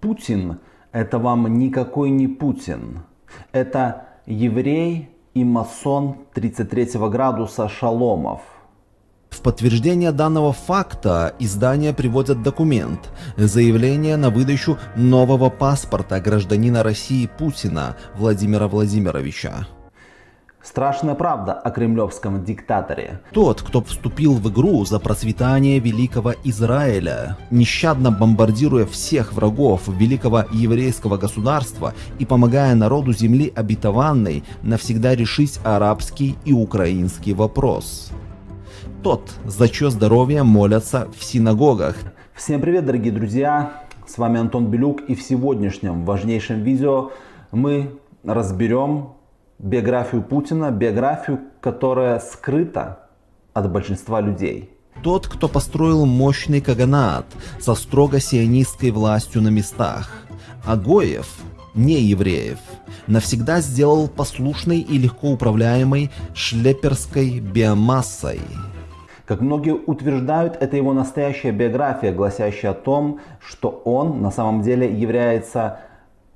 Путин – это вам никакой не Путин. Это еврей и масон 33 градуса Шаломов. В подтверждение данного факта издания приводят документ – заявление на выдачу нового паспорта гражданина России Путина Владимира Владимировича. Страшная правда о кремлевском диктаторе. Тот, кто вступил в игру за процветание великого Израиля, нещадно бомбардируя всех врагов великого еврейского государства и помогая народу земли обетованной навсегда решить арабский и украинский вопрос. Тот, за чье здоровье молятся в синагогах. Всем привет, дорогие друзья! С вами Антон Белюк и в сегодняшнем важнейшем видео мы разберем биографию Путина, биографию, которая скрыта от большинства людей. Тот, кто построил мощный каганат со строго сионистской властью на местах. Агоев, не евреев, навсегда сделал послушной и легко управляемой шлеперской биомассой. Как многие утверждают, это его настоящая биография, гласящая о том, что он на самом деле является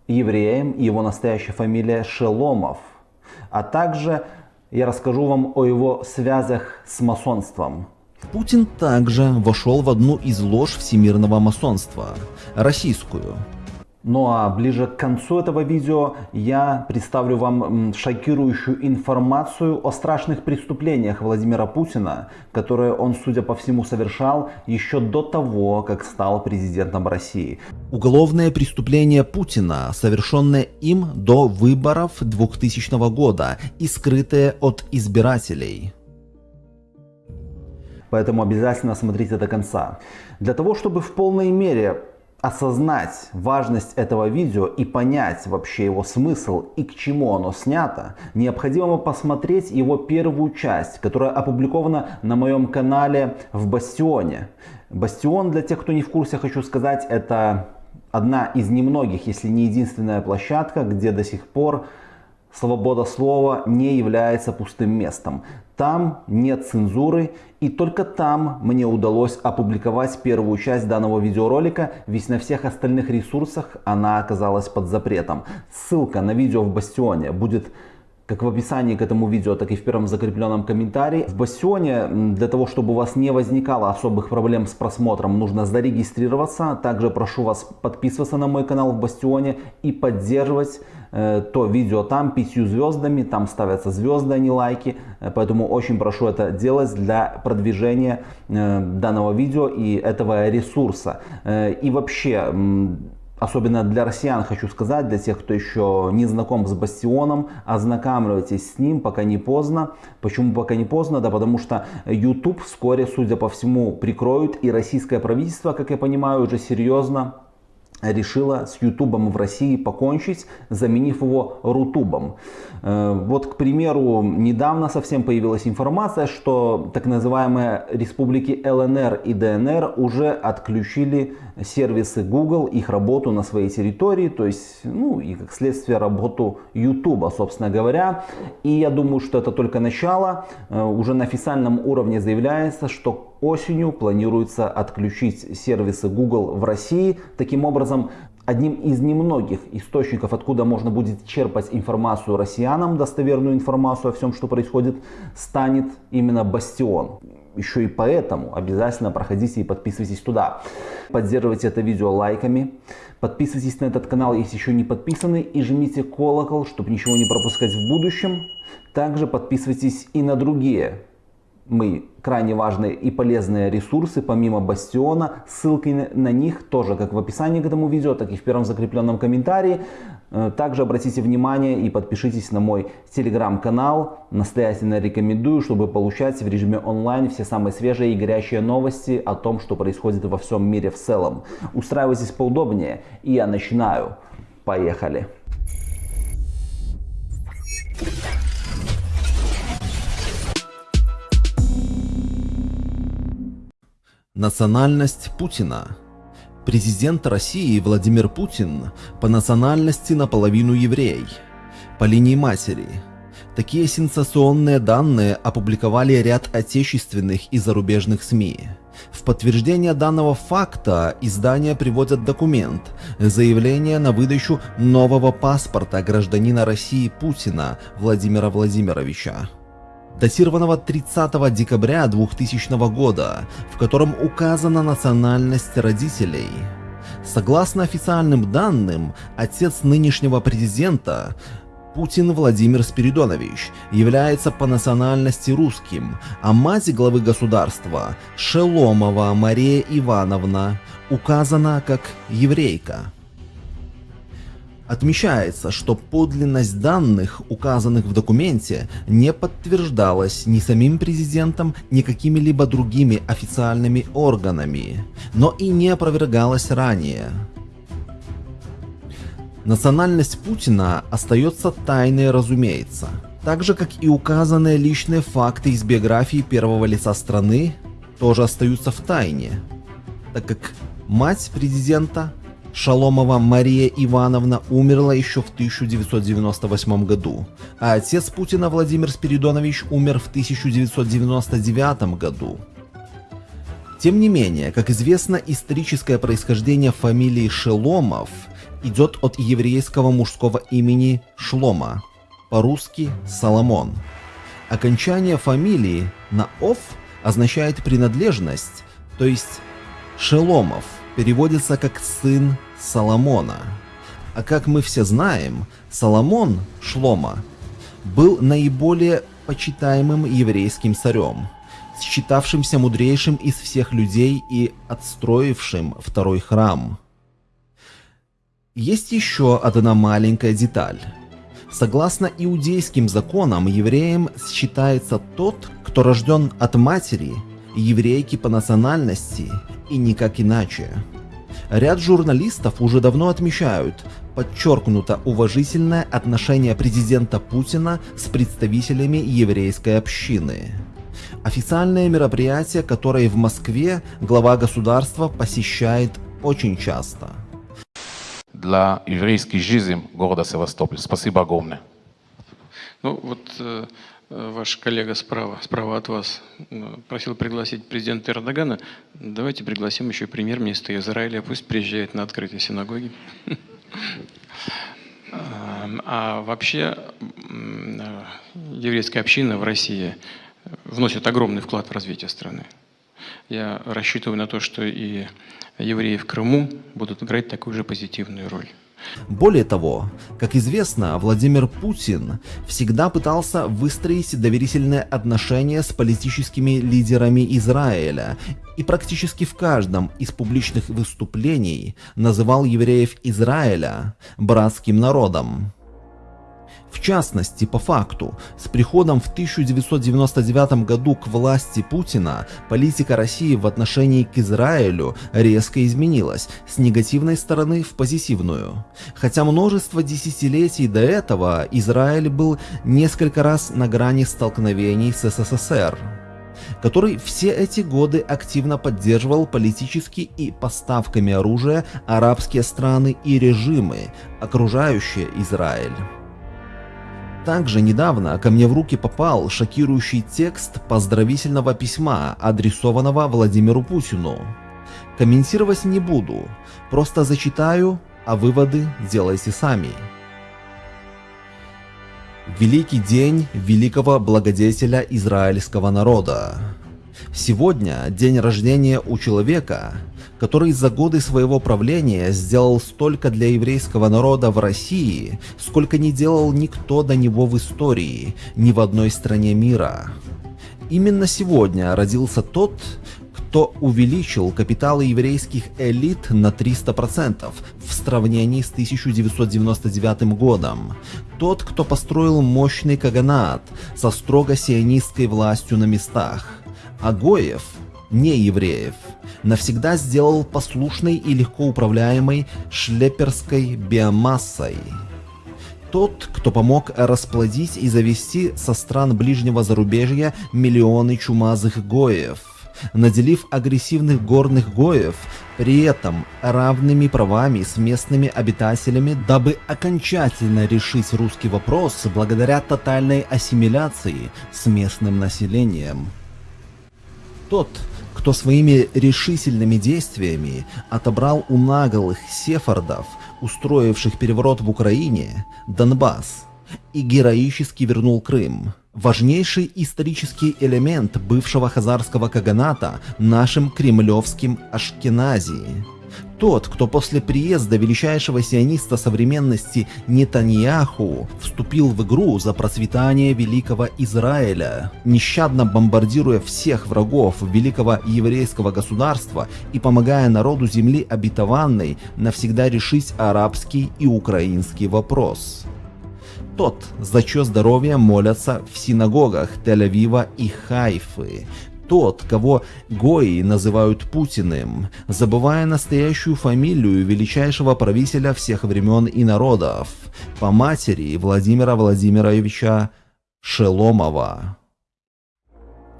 евреем, и его настоящая фамилия Шеломов – а также я расскажу вам о его связях с масонством. Путин также вошел в одну из лож всемирного масонства, российскую. Ну а ближе к концу этого видео я представлю вам шокирующую информацию о страшных преступлениях Владимира Путина, которые он, судя по всему, совершал еще до того, как стал президентом России. Уголовное преступление Путина, совершенное им до выборов 2000 года и скрытое от избирателей. Поэтому обязательно смотрите до конца. Для того, чтобы в полной мере осознать важность этого видео и понять вообще его смысл и к чему оно снято, необходимо посмотреть его первую часть, которая опубликована на моем канале в Бастионе. Бастион, для тех, кто не в курсе, хочу сказать, это одна из немногих, если не единственная площадка, где до сих пор свобода слова не является пустым местом. Там нет цензуры и только там мне удалось опубликовать первую часть данного видеоролика, ведь на всех остальных ресурсах она оказалась под запретом. Ссылка на видео в Бастионе будет как в описании к этому видео, так и в первом закрепленном комментарии. В Бастионе, для того, чтобы у вас не возникало особых проблем с просмотром, нужно зарегистрироваться. Также прошу вас подписываться на мой канал в Бастионе и поддерживать э, то видео там пятью звездами. Там ставятся звезды, а не лайки. Э, поэтому очень прошу это делать для продвижения э, данного видео и этого ресурса. Э, и вообще особенно для россиян хочу сказать, для тех, кто еще не знаком с Бастионом, ознакомьтесь с ним, пока не поздно. Почему пока не поздно? Да потому что YouTube вскоре, судя по всему, прикроют, и российское правительство, как я понимаю, уже серьезно решила с Ютубом в России покончить, заменив его Рутубом. Э, вот, к примеру, недавно совсем появилась информация, что так называемые республики ЛНР и ДНР уже отключили сервисы Google, их работу на своей территории, то есть, ну и как следствие работу Ютуба, собственно говоря. И я думаю, что это только начало. Э, уже на официальном уровне заявляется, что осенью планируется отключить сервисы Google в России. Таким образом, одним из немногих источников, откуда можно будет черпать информацию россиянам, достоверную информацию о всем, что происходит, станет именно Бастион. Еще и поэтому обязательно проходите и подписывайтесь туда. Поддерживайте это видео лайками. Подписывайтесь на этот канал, если еще не подписаны. И жмите колокол, чтобы ничего не пропускать в будущем. Также подписывайтесь и на другие мы крайне важные и полезные ресурсы, помимо Бастиона. Ссылки на них тоже как в описании к этому видео, так и в первом закрепленном комментарии. Э, также обратите внимание и подпишитесь на мой телеграм-канал. Настоятельно рекомендую, чтобы получать в режиме онлайн все самые свежие и горячие новости о том, что происходит во всем мире в целом. Устраивайтесь поудобнее и я начинаю. Поехали! Национальность Путина Президент России Владимир Путин по национальности наполовину еврей, по линии матери. Такие сенсационные данные опубликовали ряд отечественных и зарубежных СМИ. В подтверждение данного факта издания приводят документ – заявление на выдачу нового паспорта гражданина России Путина Владимира Владимировича датированного 30 декабря 2000 года, в котором указана национальность родителей. Согласно официальным данным, отец нынешнего президента Путин Владимир Спиридонович является по национальности русским, а мать главы государства Шеломова Мария Ивановна указана как еврейка. Отмечается, что подлинность данных, указанных в документе, не подтверждалась ни самим президентом, ни какими-либо другими официальными органами, но и не опровергалась ранее. Национальность Путина остается тайной, разумеется. Так же, как и указанные личные факты из биографии первого лица страны, тоже остаются в тайне, так как мать президента Шаломова Мария Ивановна умерла еще в 1998 году, а отец Путина Владимир Спиридонович умер в 1999 году. Тем не менее, как известно, историческое происхождение фамилии Шеломов идет от еврейского мужского имени Шлома, по-русски Соломон. Окончание фамилии на «ов» означает принадлежность, то есть Шеломов переводится как «сын Соломона». А как мы все знаем, Соломон Шлома был наиболее почитаемым еврейским царем, считавшимся мудрейшим из всех людей и отстроившим второй храм. Есть еще одна маленькая деталь. Согласно иудейским законам, евреем считается тот, кто рожден от матери, еврейки по национальности и никак иначе. Ряд журналистов уже давно отмечают подчеркнуто уважительное отношение президента Путина с представителями еврейской общины. Официальное мероприятие, которое в Москве глава государства посещает очень часто. Для еврейской жизни города Севастополь. Спасибо огромное. Ну вот э, ваш коллега справа, справа от вас, э, просил пригласить президента Эрдогана. Давайте пригласим еще премьер-министра Израиля, пусть приезжает на открытие синагоги. А вообще э, еврейская община в России вносит огромный вклад в развитие страны. Я рассчитываю на то, что и евреи в Крыму будут играть такую же позитивную роль. Более того, как известно, Владимир Путин всегда пытался выстроить доверительные отношения с политическими лидерами Израиля и практически в каждом из публичных выступлений называл евреев Израиля братским народом. В частности, по факту, с приходом в 1999 году к власти Путина политика России в отношении к Израилю резко изменилась с негативной стороны в позитивную. Хотя множество десятилетий до этого Израиль был несколько раз на грани столкновений с СССР который все эти годы активно поддерживал политически и поставками оружия арабские страны и режимы, окружающие Израиль. Также недавно ко мне в руки попал шокирующий текст поздравительного письма, адресованного Владимиру Путину. Комментировать не буду, просто зачитаю, а выводы делайте сами. Великий день великого благодетеля израильского народа. Сегодня день рождения у человека, который за годы своего правления сделал столько для еврейского народа в России, сколько не делал никто до него в истории, ни в одной стране мира. Именно сегодня родился тот, кто увеличил капиталы еврейских элит на 300% в сравнении с 1999 годом. Тот, кто построил мощный каганат со строго сионистской властью на местах. Агоев, не евреев, навсегда сделал послушной и легко управляемой шлеперской биомассой. Тот, кто помог расплодить и завести со стран ближнего зарубежья миллионы чумазых гоев, наделив агрессивных горных гоев при этом равными правами с местными обитателями, дабы окончательно решить русский вопрос благодаря тотальной ассимиляции с местным населением. Тот, кто своими решительными действиями отобрал у наголых сефардов, устроивших переворот в Украине, Донбасс, и героически вернул Крым. Важнейший исторический элемент бывшего хазарского каганата нашим кремлевским Ашкеназии. Тот, кто после приезда величайшего сиониста современности Нетаньяху вступил в игру за процветание великого Израиля, нещадно бомбардируя всех врагов великого еврейского государства и помогая народу земли обетованной навсегда решить арабский и украинский вопрос. Тот, за чье здоровье молятся в синагогах Тель-Авива и Хайфы, тот, кого Гои называют Путиным, забывая настоящую фамилию величайшего правителя всех времен и народов, по матери Владимира Владимировича Шеломова.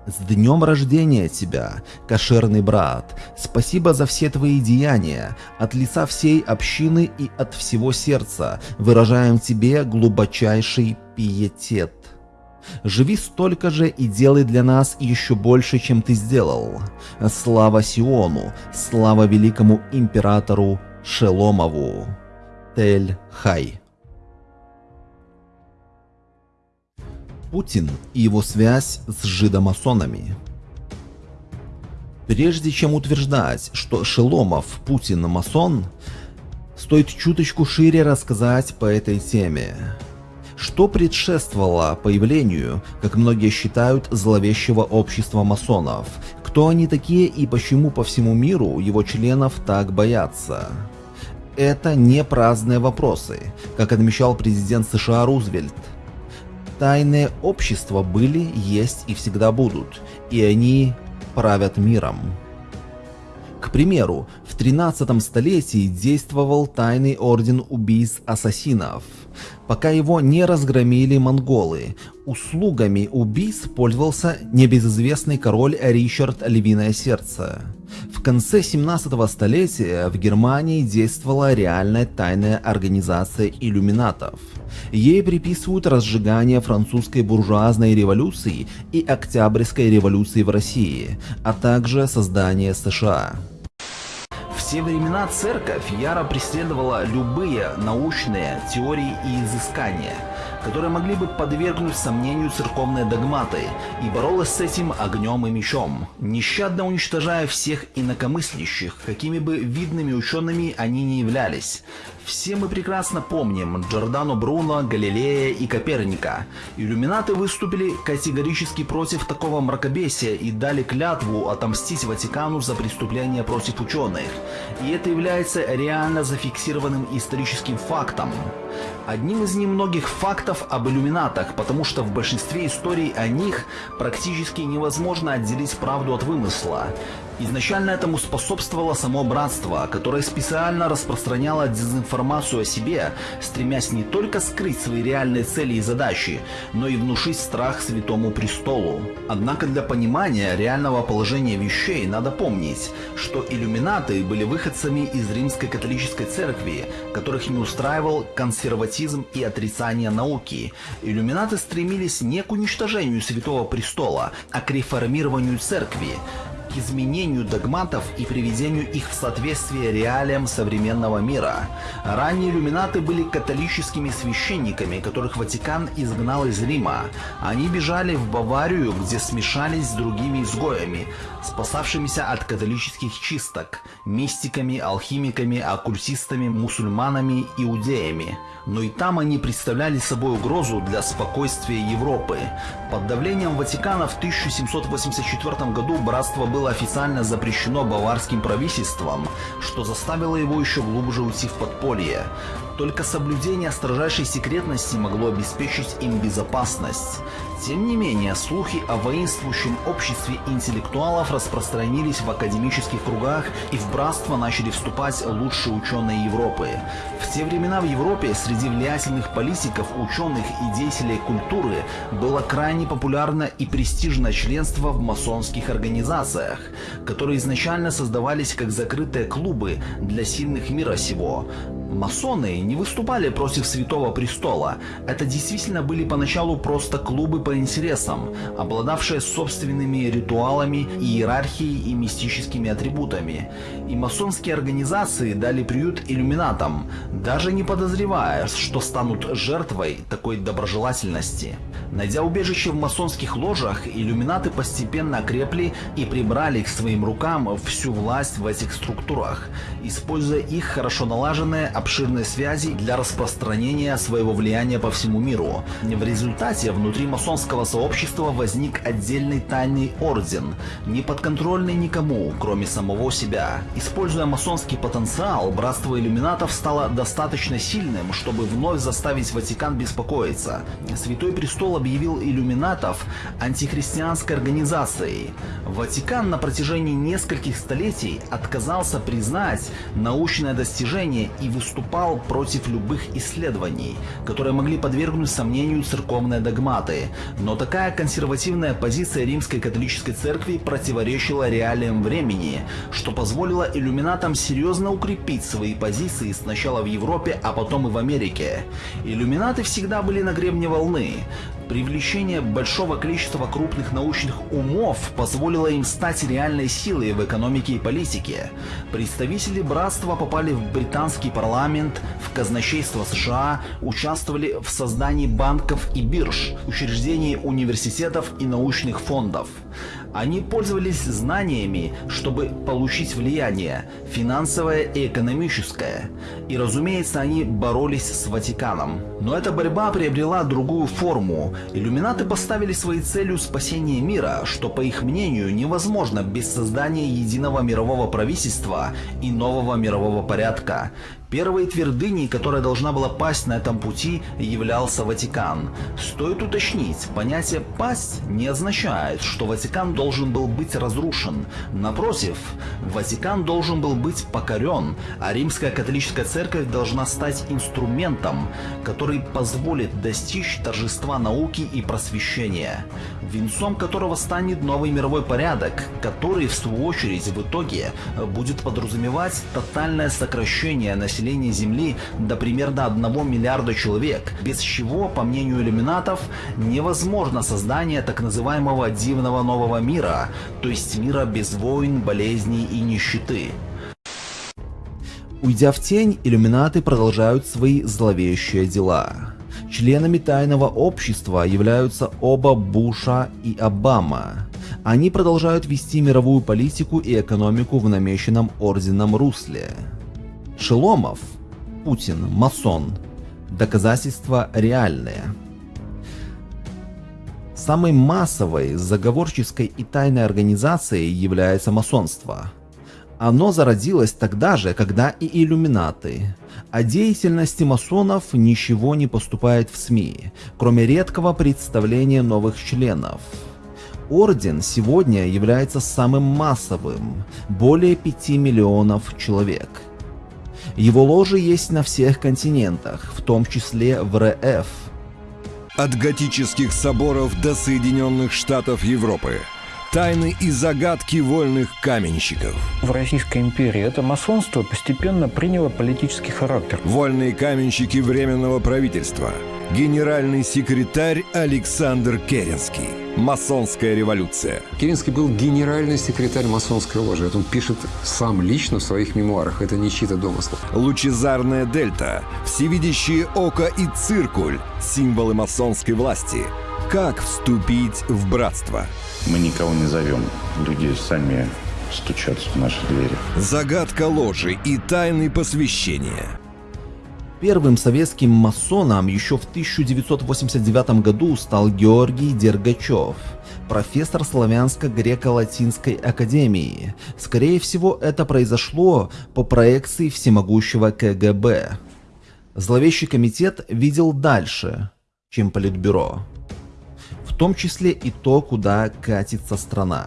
С днем рождения тебя, кошерный брат! Спасибо за все твои деяния. От лица всей общины и от всего сердца выражаем тебе глубочайший пиетет. Живи столько же и делай для нас еще больше, чем ты сделал. Слава Сиону, слава великому императору Шеломову. Тель-Хай. Путин и его связь с жидомасонами. Прежде чем утверждать, что Шеломов Путин масон, стоит чуточку шире рассказать по этой теме. Что предшествовало появлению, как многие считают, зловещего общества масонов? Кто они такие и почему по всему миру его членов так боятся? Это не праздные вопросы, как отмечал президент США Рузвельт – Тайные общества были, есть и всегда будут, и они правят миром. К примеру, в 13 столетии действовал тайный орден убийц-ассасинов. Пока его не разгромили монголы, услугами убийц пользовался небезызвестный король Ричард Львиное Сердце. В конце 17 столетия в Германии действовала реальная тайная организация иллюминатов – Ей приписывают разжигание французской буржуазной революции и Октябрьской революции в России, а также создание США. Все времена церковь яро преследовала любые научные теории и изыскания – которые могли бы подвергнуть сомнению церковные догматы, и боролась с этим огнем и мечом, нещадно уничтожая всех инакомыслящих, какими бы видными учеными они ни являлись. Все мы прекрасно помним Джордано Бруно, Галилея и Коперника. Иллюминаты выступили категорически против такого мракобесия и дали клятву отомстить Ватикану за преступления против ученых. И это является реально зафиксированным историческим фактом. Одним из немногих фактов об иллюминатах, потому что в большинстве историй о них практически невозможно отделить правду от вымысла. Изначально этому способствовало само братство, которое специально распространяло дезинформацию о себе, стремясь не только скрыть свои реальные цели и задачи, но и внушить страх Святому Престолу. Однако для понимания реального положения вещей надо помнить, что иллюминаты были выходцами из римской католической церкви, которых не устраивал консерватизм и отрицание науки. Иллюминаты стремились не к уничтожению Святого Престола, а к реформированию церкви изменению догматов и приведению их в соответствие реалиям современного мира. Ранние иллюминаты были католическими священниками, которых Ватикан изгнал из Рима. Они бежали в Баварию, где смешались с другими изгоями, спасавшимися от католических чисток, мистиками, алхимиками, оккультистами, мусульманами, иудеями. Но и там они представляли собой угрозу для спокойствия Европы. Под давлением Ватикана в 1784 году братство было официально запрещено баварским правительством, что заставило его еще глубже уйти в подполье. Только соблюдение строжайшей секретности могло обеспечить им безопасность. Тем не менее, слухи о воинствующем обществе интеллектуалов распространились в академических кругах и в братство начали вступать лучшие ученые Европы. В те времена в Европе среди влиятельных политиков, ученых и деятелей культуры было крайне популярно и престижное членство в масонских организациях, которые изначально создавались как закрытые клубы для сильных мира сего. Масоны не выступали против Святого Престола. Это действительно были поначалу просто клубы по интересам, обладавшие собственными ритуалами, иерархией и мистическими атрибутами. И масонские организации дали приют иллюминатам, даже не подозревая, что станут жертвой такой доброжелательности. Найдя убежище в масонских ложах, иллюминаты постепенно окрепли и прибрали к своим рукам всю власть в этих структурах, используя их хорошо налаженные обширные связи для распространения своего влияния по всему миру. В результате внутри масонского сообщества возник отдельный тайный орден, не подконтрольный никому, кроме самого себя. Используя масонский потенциал, братство иллюминатов стало достаточно сильным, чтобы вновь заставить Ватикан беспокоиться. Святой Престол объявил иллюминатов антихристианской организацией. Ватикан на протяжении нескольких столетий отказался признать научное достижение и выступал против любых исследований, которые могли подвергнуть сомнению церковные догматы. Но такая консервативная позиция римской католической церкви противоречила реалиям времени, что позволило иллюминатам серьезно укрепить свои позиции сначала в Европе, а потом и в Америке. Иллюминаты всегда были на гребне волны. Привлечение большого количества крупных научных умов позволило им стать реальной силой в экономике и политике. Представители братства попали в британский парламент, в казначейство США, участвовали в создании банков и бирж, учреждении университетов и научных фондов. Они пользовались знаниями, чтобы получить влияние, финансовое и экономическое. И разумеется, они боролись с Ватиканом. Но эта борьба приобрела другую форму. Иллюминаты поставили своей целью спасение мира, что по их мнению невозможно без создания единого мирового правительства и нового мирового порядка. Первой твердыней, которая должна была пасть на этом пути, являлся Ватикан. Стоит уточнить, понятие «пасть» не означает, что Ватикан должен был быть разрушен. Напротив, Ватикан должен был быть покорен, а Римская католическая церковь должна стать инструментом, который позволит достичь торжества науки и просвещения, венцом которого станет новый мировой порядок, который в свою очередь в итоге будет подразумевать тотальное сокращение населения населения Земли до примерно 1 миллиарда человек, без чего, по мнению иллюминатов, невозможно создание так называемого дивного нового мира, то есть мира без войн, болезней и нищеты. Уйдя в тень, иллюминаты продолжают свои зловещие дела. Членами тайного общества являются оба Буша и Обама. Они продолжают вести мировую политику и экономику в намеченном орденом русле. Шеломов, Путин, масон. Доказательства реальные. Самой массовой, заговорческой и тайной организацией является масонство. Оно зародилось тогда же, когда и иллюминаты. О деятельности масонов ничего не поступает в СМИ, кроме редкого представления новых членов. Орден сегодня является самым массовым, более 5 миллионов человек – его ложи есть на всех континентах, в том числе в РФ. От готических соборов до Соединенных Штатов Европы. Тайны и загадки вольных каменщиков. В Российской империи это масонство постепенно приняло политический характер. Вольные каменщики Временного правительства. Генеральный секретарь Александр Керенский. Масонская революция. Керенский был генеральный секретарь масонской ложи. Это он пишет сам лично в своих мемуарах. Это не чьи-то домыслы. Лучезарная дельта, всевидящие око и циркуль – символы масонской власти. Как вступить в братство? Мы никого не зовем. Люди сами стучатся в наши двери. Загадка ложи и тайны посвящения. Первым советским масоном еще в 1989 году стал Георгий Дергачев, профессор Славянско-Греко-Латинской академии. Скорее всего, это произошло по проекции всемогущего КГБ. Зловещий комитет видел дальше, чем Политбюро в том числе и то, куда катится страна.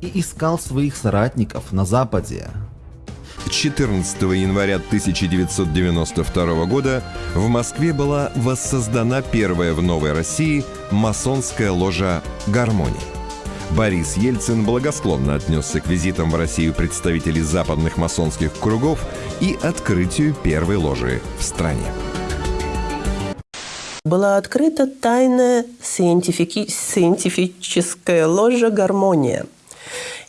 И искал своих соратников на Западе. 14 января 1992 года в Москве была воссоздана первая в Новой России масонская ложа «Гармония». Борис Ельцин благосклонно отнесся к визитам в Россию представителей западных масонских кругов и открытию первой ложи в стране. Была открыта тайная сcientifiческая ложа «Гармония»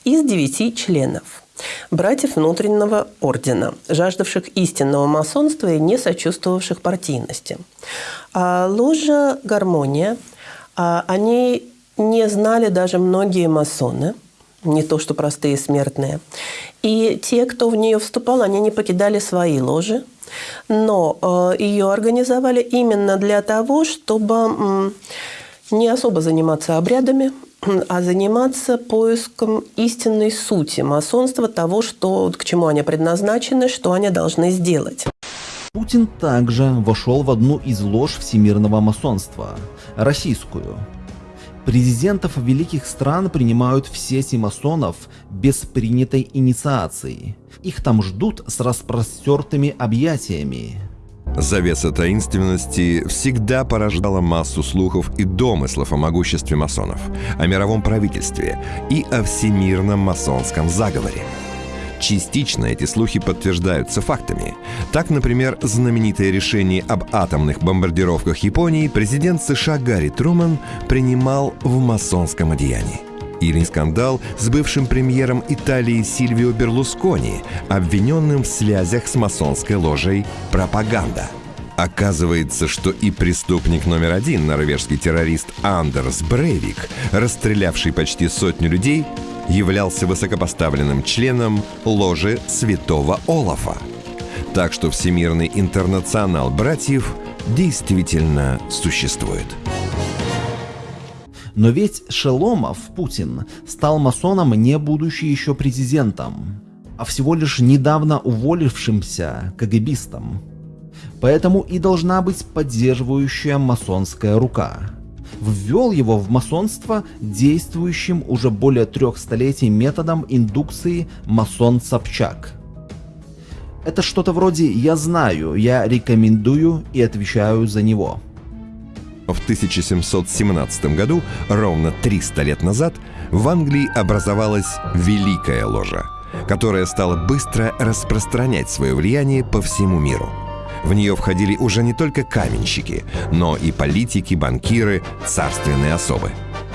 из девяти членов – братьев внутреннего ордена, жаждавших истинного масонства и не сочувствовавших партийности. А ложа «Гармония», а, о не знали даже многие масоны, не то что простые смертные. И те, кто в нее вступал, они не покидали свои ложи, но э, ее организовали именно для того, чтобы не особо заниматься обрядами, а заниматься поиском истинной сути масонства, того, что, к чему они предназначены, что они должны сделать. Путин также вошел в одну из лож всемирного масонства – российскую. Президентов великих стран принимают в сети масонов без принятой инициации. Их там ждут с распростертыми объятиями. Завеса таинственности всегда порождала массу слухов и домыслов о могуществе масонов, о мировом правительстве и о всемирном масонском заговоре. Частично эти слухи подтверждаются фактами. Так, например, знаменитое решение об атомных бомбардировках Японии президент США Гарри Труман принимал в масонском одеянии. Или скандал с бывшим премьером Италии Сильвио Берлускони, обвиненным в связях с масонской ложей «Пропаганда». Оказывается, что и преступник номер один, норвежский террорист Андерс Брейвик, расстрелявший почти сотню людей, являлся высокопоставленным членом ложи святого Олафа. Так что Всемирный интернационал братьев действительно существует. Но ведь Шеломов, Путин, стал масоном не будучи еще президентом, а всего лишь недавно уволившимся КГБистом. Поэтому и должна быть поддерживающая масонская рука. Ввел его в масонство действующим уже более трех столетий методом индукции масон Собчак. Это что-то вроде «я знаю, я рекомендую и отвечаю за него». В 1717 году, ровно 300 лет назад, в Англии образовалась Великая Ложа, которая стала быстро распространять свое влияние по всему миру. В нее входили уже не только каменщики, но и политики, банкиры, царственные особы.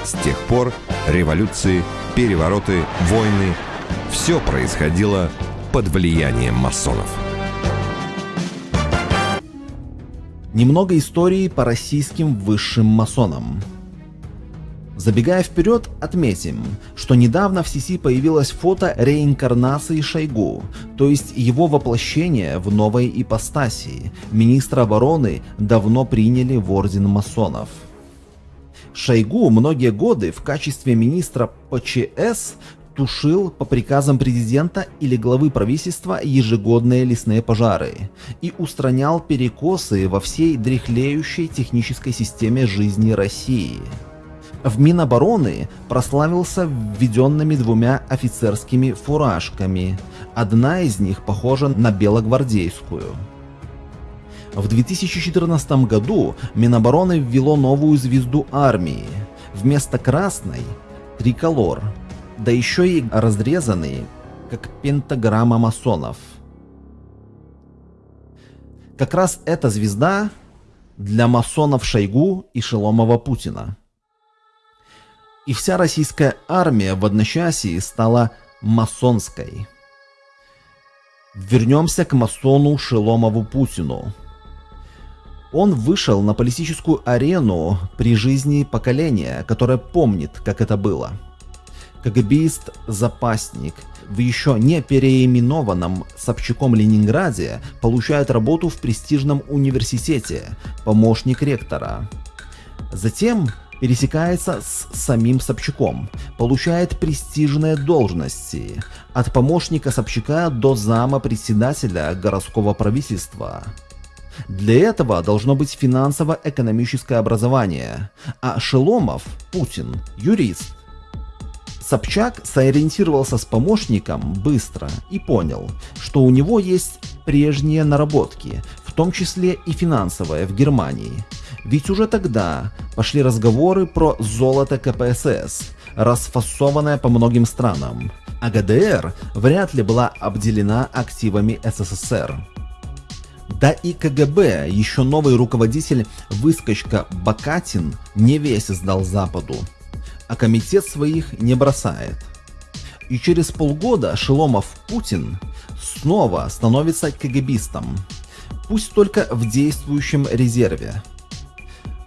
С тех пор революции, перевороты, войны – все происходило под влиянием масонов. Немного истории по российским высшим масонам. Забегая вперед, отметим, что недавно в сети появилось фото реинкарнации Шойгу, то есть его воплощение в новой ипостаси. Министра обороны давно приняли в орден масонов. Шойгу многие годы в качестве министра ПЧС тушил по приказам президента или главы правительства ежегодные лесные пожары и устранял перекосы во всей дряхлеющей технической системе жизни России. В Минобороны прославился введенными двумя офицерскими фуражками. Одна из них похожа на белогвардейскую. В 2014 году Минобороны ввело новую звезду армии. Вместо красной – триколор – да еще и разрезанные, как пентаграмма масонов. Как раз эта звезда для масонов Шойгу и Шеломова Путина. И вся российская армия в одночасье стала масонской. Вернемся к масону Шеломову Путину. Он вышел на политическую арену при жизни поколения, которое помнит, как это было – КГБист-запасник в еще не переименованном Собчаком Ленинграде получает работу в престижном университете, помощник ректора. Затем пересекается с самим Собчаком, получает престижные должности, от помощника Собчака до зама председателя городского правительства. Для этого должно быть финансово-экономическое образование, а Шеломов, Путин, юрист, Собчак сориентировался с помощником быстро и понял, что у него есть прежние наработки, в том числе и финансовые в Германии. Ведь уже тогда пошли разговоры про золото КПСС, расфасованная по многим странам, а ГДР вряд ли была обделена активами СССР. Да и КГБ, еще новый руководитель выскочка Бакатин не весь сдал Западу, а комитет своих не бросает. И через полгода Шеломов Путин снова становится КГБистом, пусть только в действующем резерве.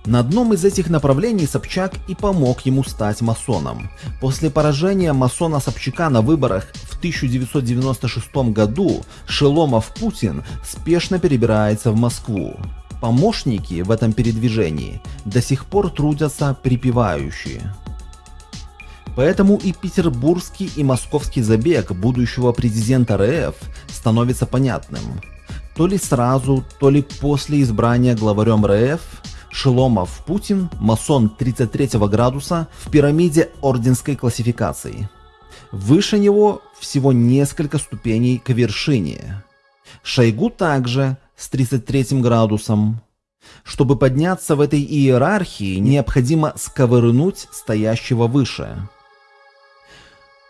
На одном из этих направлений Собчак и помог ему стать масоном. После поражения масона Собчака на выборах в 1996 году Шеломов Путин спешно перебирается в Москву. Помощники в этом передвижении до сих пор трудятся припевающие. Поэтому и петербургский и московский забег будущего президента РФ становится понятным. То ли сразу, то ли после избрания главарем РФ Шеломов Путин, масон 33 градуса в пирамиде орденской классификации. Выше него всего несколько ступеней к вершине. Шойгу также с 33 градусом. Чтобы подняться в этой иерархии, необходимо сковырнуть стоящего выше.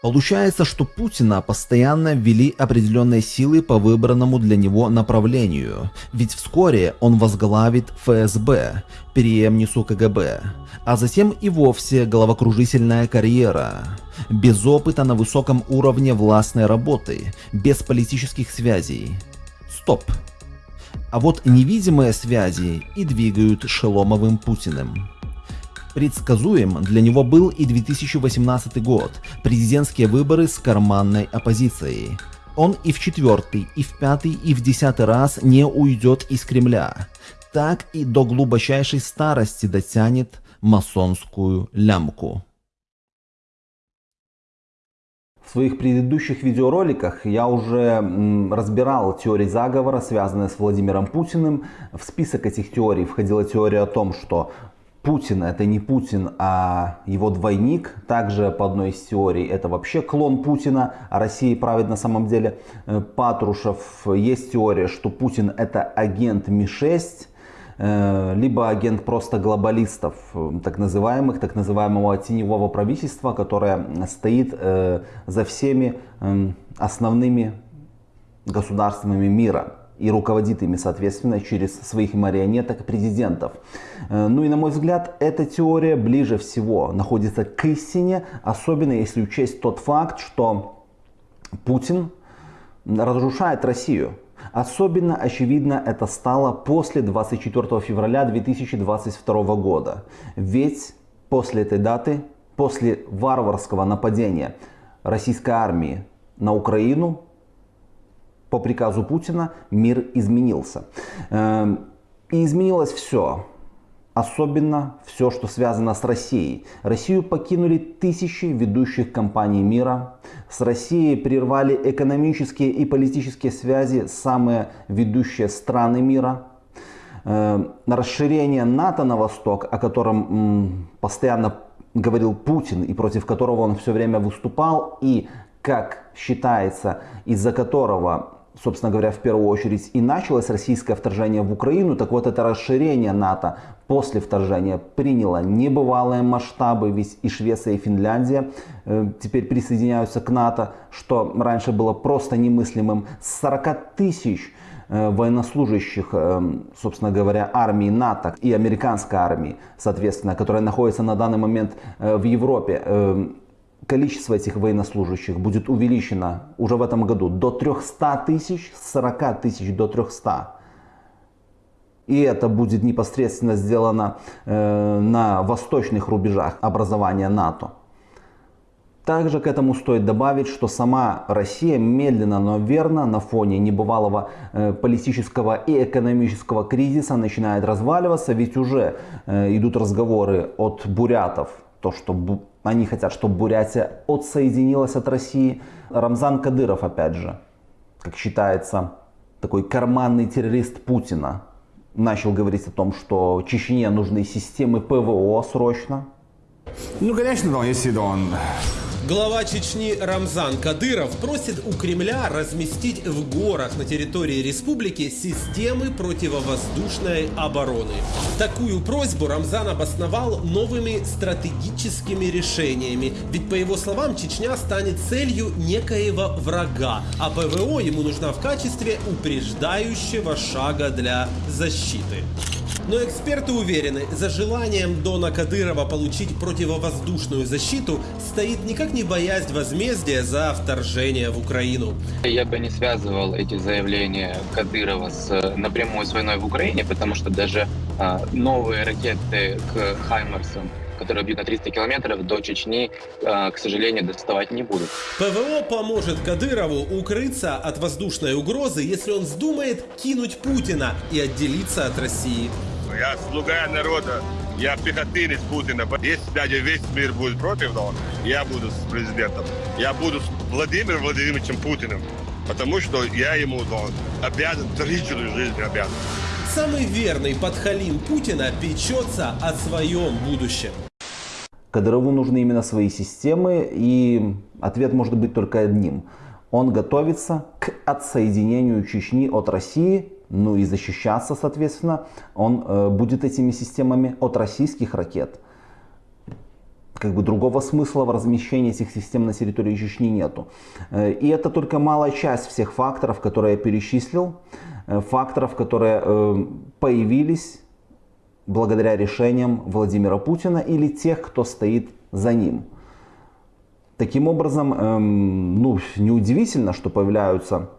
Получается, что Путина постоянно ввели определенные силы по выбранному для него направлению, ведь вскоре он возглавит ФСБ, преемницу КГБ, а затем и вовсе головокружительная карьера. Без опыта на высоком уровне властной работы, без политических связей. Стоп. А вот невидимые связи и двигают Шеломовым Путиным. Предсказуем для него был и 2018 год, президентские выборы с карманной оппозицией. Он и в четвертый, и в пятый, и в десятый раз не уйдет из Кремля. Так и до глубочайшей старости дотянет масонскую лямку. В своих предыдущих видеороликах я уже разбирал теории заговора, связанные с Владимиром Путиным. В список этих теорий входила теория о том, что Путин это не Путин, а его двойник. Также по одной из теорий это вообще клон Путина, а Россией правит на самом деле э, Патрушев. Есть теория, что Путин это агент Ми-6, э, либо агент просто глобалистов, э, так называемых, так называемого теневого правительства, которое стоит за всеми основными государствами мира и руководит ими, соответственно, через своих марионеток президентов. Э, ну и, на мой взгляд, эта теория ближе всего находится к истине, особенно если учесть тот факт, что Путин разрушает Россию. Особенно очевидно это стало после 24 февраля 2022 года. Ведь после этой даты, после варварского нападения российской армии на Украину, по приказу Путина мир изменился. Эм, и изменилось все. Особенно все, что связано с Россией. Россию покинули тысячи ведущих компаний мира. С Россией прервали экономические и политические связи самые ведущие страны мира. Эм, расширение НАТО на восток, о котором постоянно говорил Путин и против которого он все время выступал, и, как считается, из-за которого собственно говоря, в первую очередь и началось российское вторжение в Украину, так вот это расширение НАТО после вторжения приняло небывалые масштабы, ведь и Швеция, и Финляндия э, теперь присоединяются к НАТО, что раньше было просто немыслимым. 40 тысяч э, военнослужащих, э, собственно говоря, армии НАТО и американской армии, соответственно, которая находится на данный момент в Европе, количество этих военнослужащих будет увеличено уже в этом году до 300 тысяч, с 40 тысяч до 300. И это будет непосредственно сделано э, на восточных рубежах образования НАТО. Также к этому стоит добавить, что сама Россия медленно, но верно на фоне небывалого э, политического и экономического кризиса начинает разваливаться, ведь уже э, идут разговоры от бурятов, то, что они хотят, чтобы Бурятия отсоединилась от России. Рамзан Кадыров, опять же, как считается, такой карманный террорист Путина, начал говорить о том, что Чечне нужны системы ПВО срочно. Ну, конечно, да, если он Глава Чечни Рамзан Кадыров просит у Кремля разместить в горах на территории республики системы противовоздушной обороны. Такую просьбу Рамзан обосновал новыми стратегическими решениями. Ведь, по его словам, Чечня станет целью некоего врага, а ПВО ему нужна в качестве упреждающего шага для защиты. Но эксперты уверены, за желанием Дона Кадырова получить противовоздушную защиту стоит никак не боязнь возмездия за вторжение в Украину. Я бы не связывал эти заявления Кадырова с, напрямую с войной в Украине, потому что даже а, новые ракеты к Хаймарсам которые бьют на 300 километров до Чечни, а, к сожалению, доставать не будут. ПВО поможет Кадырову укрыться от воздушной угрозы, если он вздумает кинуть Путина и отделиться от России. Я слуга народа, я пехотинец Путина. Если даже весь мир будет против него, я буду с президентом. Я буду с Владимиром Владимировичем Путиным. Потому что я ему обязан, длительную жизнь обязан. Самый верный подхалим Путина печется о своем будущем. Кадырову нужны именно свои системы, и ответ может быть только одним. Он готовится к отсоединению Чечни от России ну и защищаться, соответственно, он э, будет этими системами от российских ракет. Как бы другого смысла в размещении этих систем на территории Чечни нету. Э, и это только малая часть всех факторов, которые я перечислил. Э, факторов, которые появились благодаря решениям Владимира Путина или тех, кто стоит за ним. Таким образом, эм, ну, неудивительно, что появляются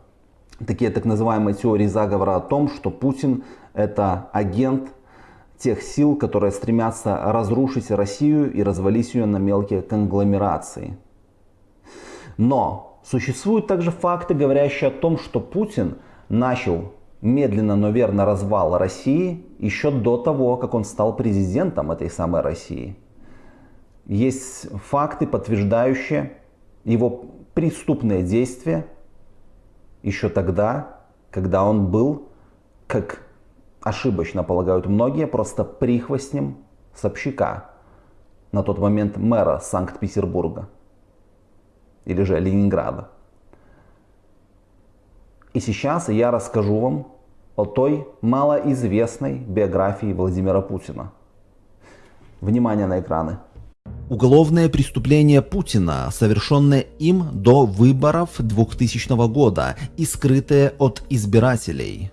такие так называемые теории заговора о том, что Путин это агент тех сил, которые стремятся разрушить Россию и развалить ее на мелкие конгломерации. Но существуют также факты, говорящие о том, что Путин начал медленно, но верно развал России еще до того, как он стал президентом этой самой России. Есть факты, подтверждающие его преступные действия еще тогда, когда он был, как ошибочно полагают многие, просто прихвостнем Собчака, на тот момент мэра Санкт-Петербурга или же Ленинграда. И сейчас я расскажу вам о той малоизвестной биографии Владимира Путина. Внимание на экраны. Уголовное преступление Путина, совершенное им до выборов 2000 года и скрытое от избирателей.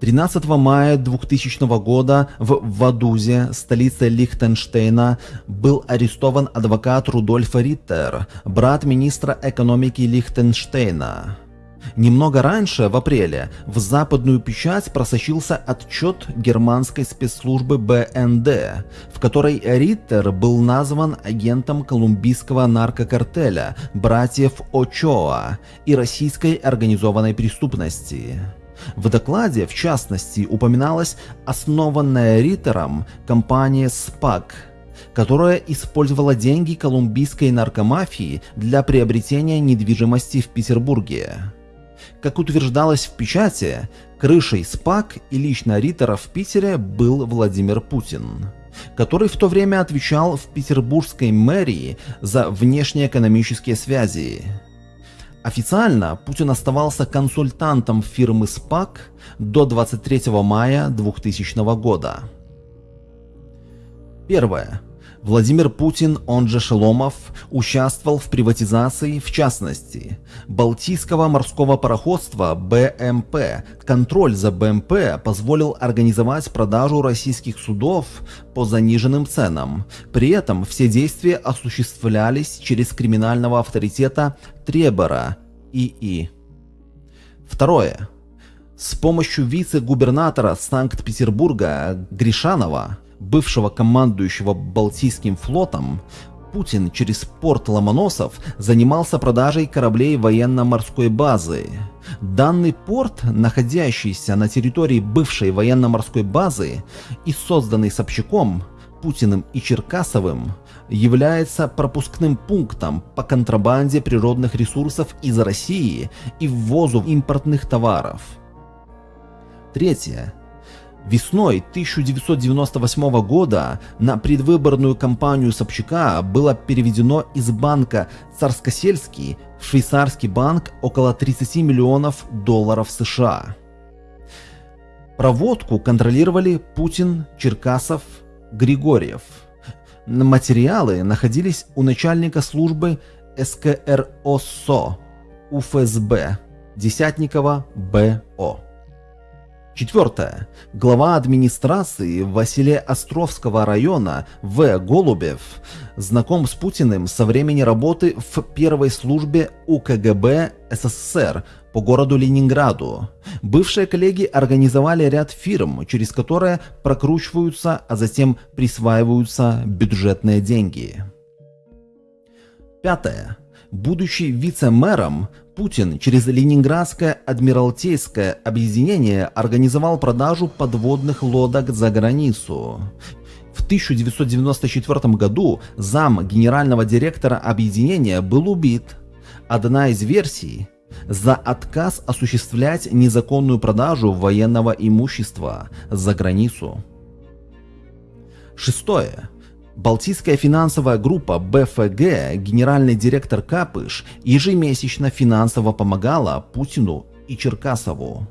13 мая 2000 года в Вадузе, столице Лихтенштейна, был арестован адвокат Рудольф Риттер, брат министра экономики Лихтенштейна. Немного раньше, в апреле, в западную печать просочился отчет германской спецслужбы БНД, в которой Риттер был назван агентом колумбийского наркокартеля братьев Очоа и российской организованной преступности. В докладе, в частности, упоминалась основанная Риттером компания «СПАК», которая использовала деньги колумбийской наркомафии для приобретения недвижимости в Петербурге. Как утверждалось в печати, крышей СПАК и лично Риттера в Питере был Владимир Путин, который в то время отвечал в петербургской мэрии за внешнеэкономические связи. Официально Путин оставался консультантом фирмы СПАК до 23 мая 2000 года. Первое. Владимир Путин, он же Шеломов, участвовал в приватизации, в частности, Балтийского морского пароходства БМП. Контроль за БМП позволил организовать продажу российских судов по заниженным ценам. При этом все действия осуществлялись через криминального авторитета Требора ИИ. Второе. С помощью вице-губернатора Санкт-Петербурга Гришанова бывшего командующего Балтийским флотом, Путин через порт Ломоносов занимался продажей кораблей военно-морской базы. Данный порт, находящийся на территории бывшей военно-морской базы и созданный Собчаком, Путиным и Черкасовым, является пропускным пунктом по контрабанде природных ресурсов из России и ввозу импортных товаров. Третье. Весной 1998 года на предвыборную кампанию Собчака было переведено из банка Царскосельский в швейцарский банк около 30 миллионов долларов США. Проводку контролировали Путин, Черкасов, Григорьев. Материалы находились у начальника службы СКРОСО УФСБ Десятникова БО. Четвертое. Глава администрации Василия Островского района В. Голубев знаком с Путиным со времени работы в первой службе УКГБ СССР по городу Ленинграду. Бывшие коллеги организовали ряд фирм, через которые прокручиваются, а затем присваиваются бюджетные деньги. Пятое. Будучи вице-мэром, Путин через Ленинградское Адмиралтейское объединение организовал продажу подводных лодок за границу. В 1994 году зам генерального директора объединения был убит. Одна из версий – за отказ осуществлять незаконную продажу военного имущества за границу. Шестое. Балтийская финансовая группа БФГ, генеральный директор Капыш, ежемесячно финансово помогала Путину и Черкасову.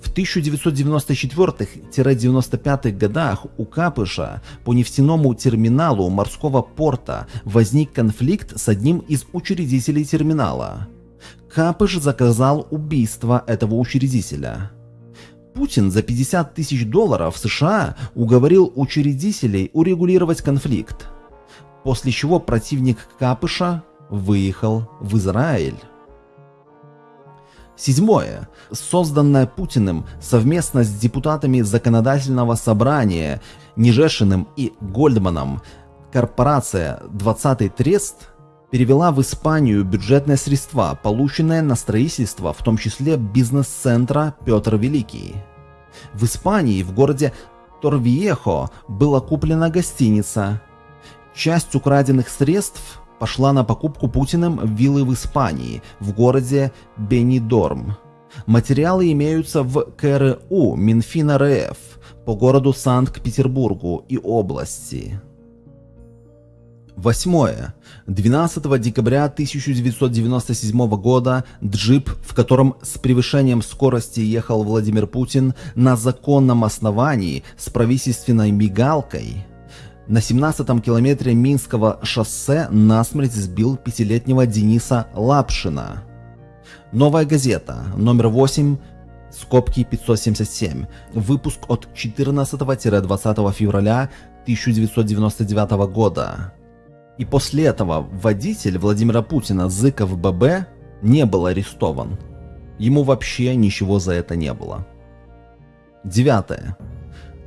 В 1994-95 годах у Капыша по нефтяному терминалу морского порта возник конфликт с одним из учредителей терминала. Капыш заказал убийство этого учредителя. Путин за 50 тысяч долларов США уговорил учредителей урегулировать конфликт, после чего противник Капыша выехал в Израиль. Седьмое. Созданная Путиным совместно с депутатами Законодательного собрания Нежешиным и Гольдманом корпорация «20 Трест» перевела в Испанию бюджетные средства, полученные на строительство, в том числе бизнес-центра Петр Великий. В Испании, в городе Торвиехо, была куплена гостиница. Часть украденных средств пошла на покупку Путиным виллы в Испании, в городе Бенидорм. Материалы имеются в КРУ Минфина РФ по городу Санкт-Петербургу и области. Восьмое. 12 декабря 1997 года джип, в котором с превышением скорости ехал Владимир Путин на законном основании с правительственной мигалкой, на 17-м километре Минского шоссе насмерть сбил пятилетнего Дениса Лапшина. Новая газета, номер 8, скобки 577, выпуск от 14-20 февраля 1999 года. И после этого водитель Владимира Путина Зыков ББ не был арестован. Ему вообще ничего за это не было. Девятое.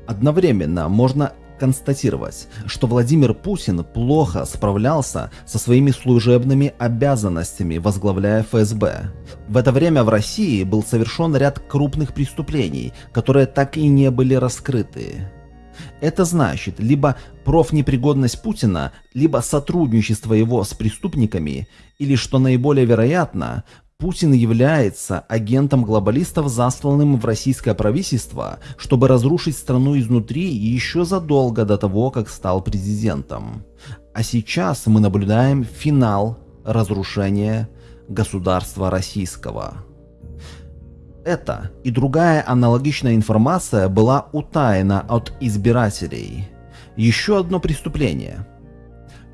Одновременно можно констатировать, что Владимир Путин плохо справлялся со своими служебными обязанностями, возглавляя ФСБ. В это время в России был совершен ряд крупных преступлений, которые так и не были раскрыты. Это значит либо профнепригодность Путина, либо сотрудничество его с преступниками, или, что наиболее вероятно, Путин является агентом глобалистов, засланным в российское правительство, чтобы разрушить страну изнутри еще задолго до того, как стал президентом. А сейчас мы наблюдаем финал разрушения государства российского. Эта и другая аналогичная информация была утаена от избирателей. Еще одно преступление.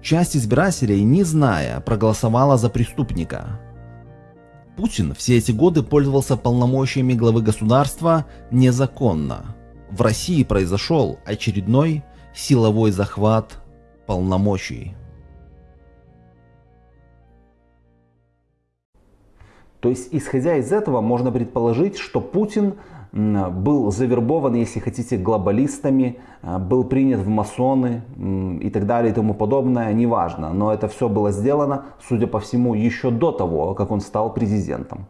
Часть избирателей, не зная, проголосовала за преступника. Путин все эти годы пользовался полномочиями главы государства незаконно. В России произошел очередной силовой захват полномочий. То есть, исходя из этого, можно предположить, что Путин был завербован, если хотите, глобалистами, э, был принят в масоны и так далее и тому подобное, неважно. Но это все было сделано, судя по всему, еще до того, как он стал президентом.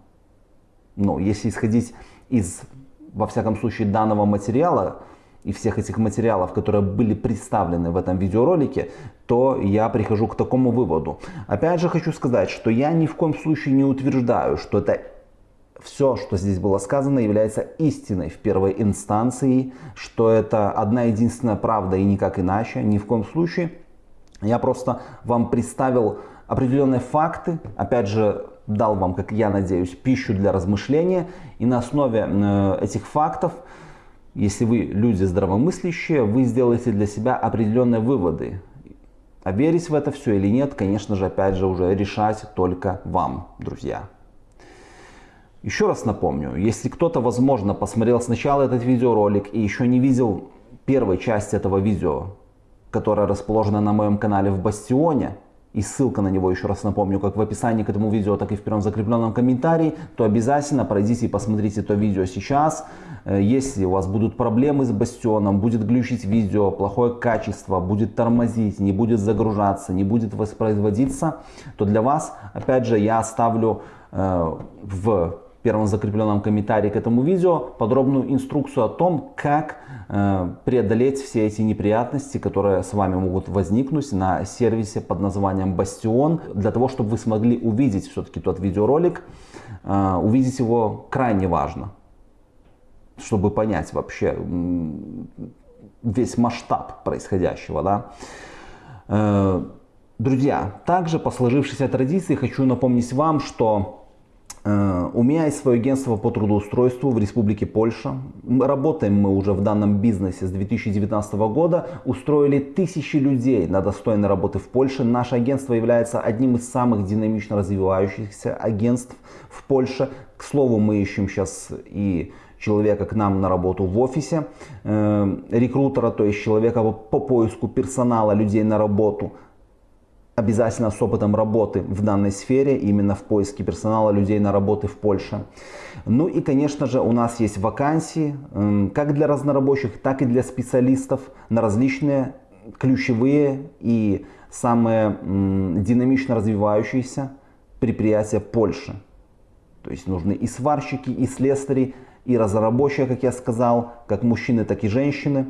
Ну, если исходить из, во всяком случае, данного материала, и всех этих материалов, которые были представлены в этом видеоролике, то я прихожу к такому выводу. Опять же хочу сказать, что я ни в коем случае не утверждаю, что это все, что здесь было сказано, является истиной в первой инстанции, что это одна единственная правда и никак иначе, ни в коем случае. Я просто вам представил определенные факты, опять же, дал вам, как я надеюсь, пищу для размышления. И на основе э, этих фактов, если вы люди здравомыслящие, вы сделаете для себя определенные выводы. А верить в это все или нет, конечно же, опять же, уже решать только вам, друзья. Еще раз напомню, если кто-то, возможно, посмотрел сначала этот видеоролик и еще не видел первой части этого видео, которая расположена на моем канале в Бастионе, и ссылка на него, еще раз напомню, как в описании к этому видео, так и в первом закрепленном комментарии, то обязательно пройдите и посмотрите это видео сейчас. Э, если у вас будут проблемы с Бастионом, будет глючить видео, плохое качество, будет тормозить, не будет загружаться, не будет воспроизводиться, то для вас, опять же, я оставлю э, в первом закрепленном комментарии к этому видео подробную инструкцию о том, как э, преодолеть все эти неприятности, которые с вами могут возникнуть на сервисе под названием Bastion. Для того, чтобы вы смогли увидеть все-таки тот видеоролик, э, увидеть его крайне важно, чтобы понять вообще весь масштаб происходящего. Да? Э, друзья, также по сложившейся традиции хочу напомнить вам, что у меня есть свое агентство по трудоустройству в Республике Польша. Работаем мы уже в данном бизнесе с 2019 года. Устроили тысячи людей на достойной работы в Польше. Наше агентство является одним из самых динамично развивающихся агентств в Польше. К слову, мы ищем сейчас и человека к нам на работу в офисе, э, рекрутера, то есть человека по поиску персонала, людей на работу обязательно с опытом работы в данной сфере, именно в поиске персонала, людей на работы в Польше. Ну и, конечно же, у нас есть вакансии, как для разнорабочих, так и для специалистов на различные ключевые и самые динамично развивающиеся предприятия Польши. То есть нужны и сварщики, и слесари, и разработчики, как я сказал, как мужчины, так и женщины.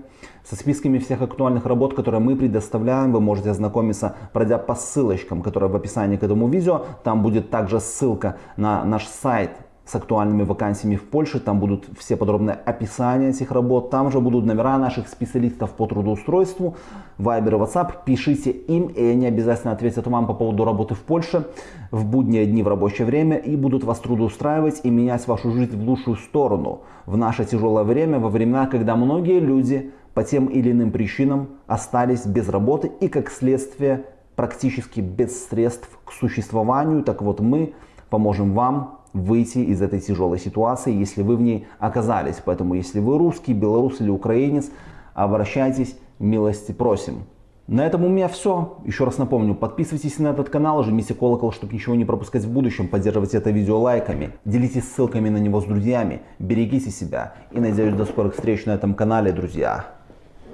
Со списками всех актуальных работ, которые мы предоставляем, вы можете ознакомиться, пройдя по ссылочкам, которые в описании к этому видео. Там будет также ссылка на наш сайт с актуальными вакансиями в Польше. Там будут все подробные описания этих работ. Там же будут номера наших специалистов по трудоустройству. Viber и WhatsApp. Пишите им, и они обязательно ответят вам по поводу работы в Польше в будние дни в рабочее время и будут вас трудоустраивать и менять вашу жизнь в лучшую сторону в наше тяжелое время, во времена, когда многие люди по тем или иным причинам остались без работы и как следствие практически без средств к существованию. Так вот мы поможем вам выйти из этой тяжелой ситуации, если вы в ней оказались. Поэтому, если вы русский, белорус или украинец, обращайтесь, милости просим. На этом у меня все. Еще раз напомню, подписывайтесь на этот канал, жмите колокол, чтобы ничего не пропускать в будущем, поддерживайте это видео лайками, делитесь ссылками на него с друзьями, берегите себя и надеюсь до скорых встреч на этом канале, друзья.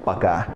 Пока.